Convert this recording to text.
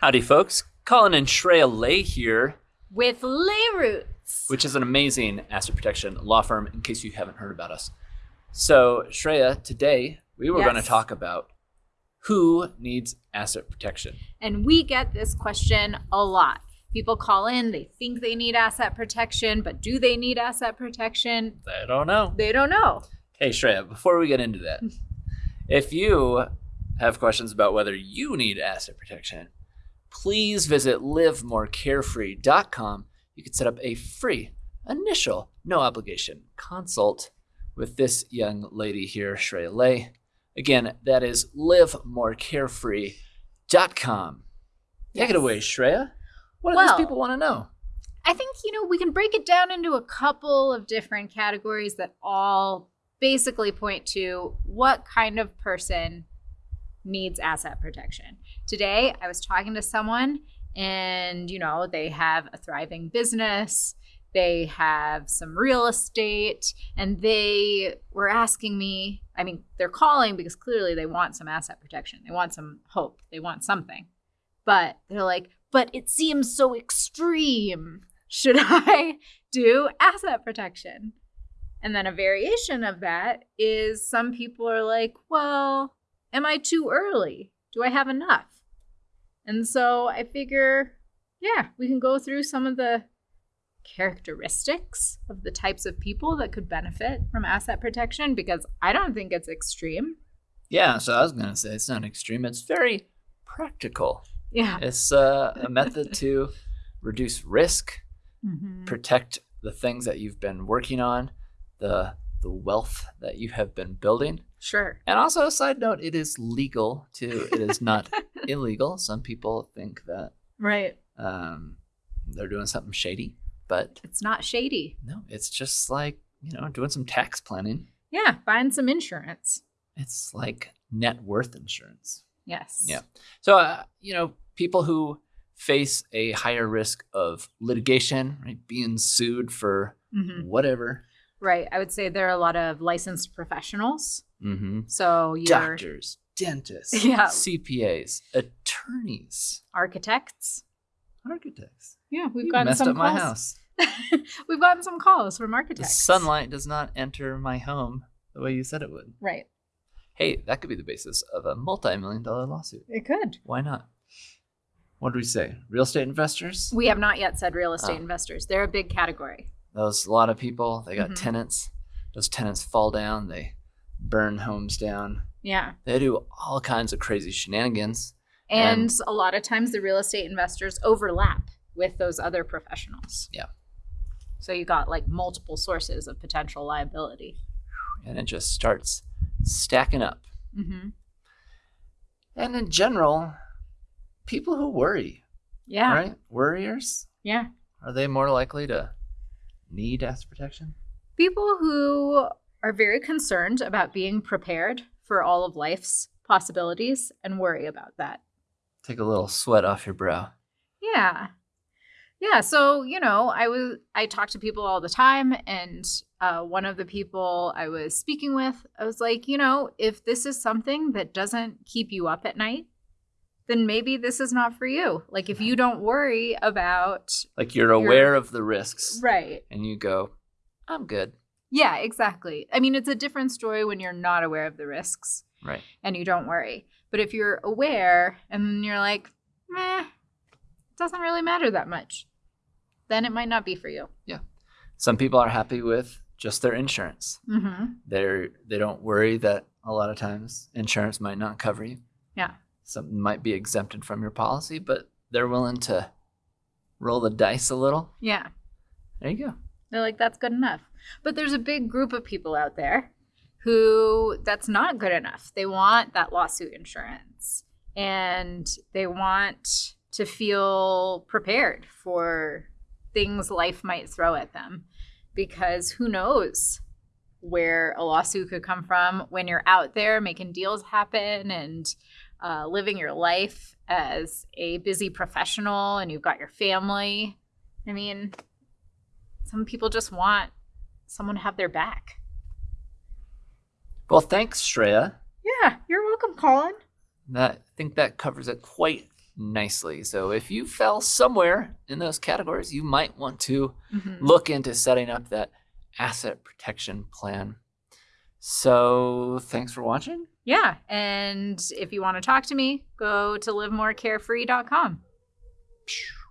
Howdy, folks. Colin and Shreya Lay here, with Lay Roots. which is an amazing asset protection law firm, in case you haven't heard about us. So, Shreya, today we were going to talk about who needs asset protection. And we get this question a lot. People call in, they think they need asset protection, but do they need asset protection? They don't know. They don't know. Hey, Shreya, before we get into that, if you have questions about whether you need asset protection, please visit livemorecarefree.com. You can set up a free, initial, no obligation consult with this young lady here, Shreya Lay. Again, that is livemorecarefree.com. Take it away, Shreya. What do Well- these people want to know? I think, you know, we can break it down into a couple of different categories that all basically point to what kind of person needs asset protection. Today, I was talking to someone and, you know, they have a thriving business, they have some real estate, and they were asking me, I mean, they're calling because clearly they want some asset protection. They want some hope, they want something. But they're like, but it seems so extreme. Should I do asset protection? And then a variation of that is some people are like, well, am I too early? Do I have enough? And so I figure, yeah, we can go through some of the characteristics of the types of people that could benefit from asset protection because I don't think it's extreme. Yeah, so I was going to say it's not extreme, it's very practical. Yeah. It's uh, a method to reduce risk, Mhm. protect the things that you've been working on, the the wealth that you have been building. Sure. And also a side note, it is legal to it is not illegal. Some people think that Right. um, they're doing something shady, but It's not shady. no, it's just like, you know, doing some tax planning. Yeah. buying some insurance. It's like net worth insurance. Yes. Yeah. So, uh, you know, people who face a higher risk of litigation, right, being sued for Mhm. whatever, Right. I would say there are a lot of licensed professionals. mm-hmm. So you're doctors, dentists, Yeah. CPAs, attorneys, architects. architects. Yeah, we've You gotten messed some up my house. we've gotten some calls from architects. The sunlight does not enter my home the way you said it would. Right. Hey, that could be the basis of a multi-million dollar lawsuit. It could. Why not? What do we say? Real estate investors? We have not yet said real estate Oh. investors. They're a big category. Those a lot of people, they got Mhm. tenants. Those tenants fall down, they burn homes down. Yeah. They do all kinds of crazy shenanigans. And, And- a lot of times the real estate investors overlap with those other professionals. Yeah. So you got like multiple sources of potential liability. And it just starts stacking up. Mm-hmm. And in general, people who worry, Yeah. right? Worriers, Yeah. are they more likely to need asset protection? People who are very concerned about being prepared for all of life's possibilities and worry about that. Take a little sweat off your brow. Yeah. Yeah. So, you know, I was, I talk to people all the time. And uh, one of the people I was speaking with, I was like, you know, if this is something that doesn't keep you up at night, then maybe this is not for you. Like, if you don't worry about, Like you're aware of the risks right. and you go, I'm good. Yeah, exactly. I mean, it's a different story when you're not aware of the risks Right. and you don't worry. But if you're aware and you're like, meh, doesn't really matter that much, then it might not be for you. Yeah. Some people are happy with just their insurance. Mm-hmm. They're they don't worry that a lot of times insurance might not cover you. Yeah. Something might be exempted from your policy, but they're willing to roll the dice a little. Yeah. There you go. They're like, that's good enough. But there's a big group of people out there who that's not good enough. They want that lawsuit insurance and they want to feel prepared for things life might throw at them because who knows where a lawsuit could come from when you're out there making deals happen and uh, living your life as a busy professional and you've got your family. I mean, some people just want someone to have their back. Well, thanks, Shreya. Yeah, you're welcome, Colin. That I think that covers it quite nicely. So if you fell somewhere in those categories, you might want to Mhm. look into setting up that asset protection plan. So thanks for watching. Yeah. And if you want to talk to me, go to livemorecarefree.com. Phew.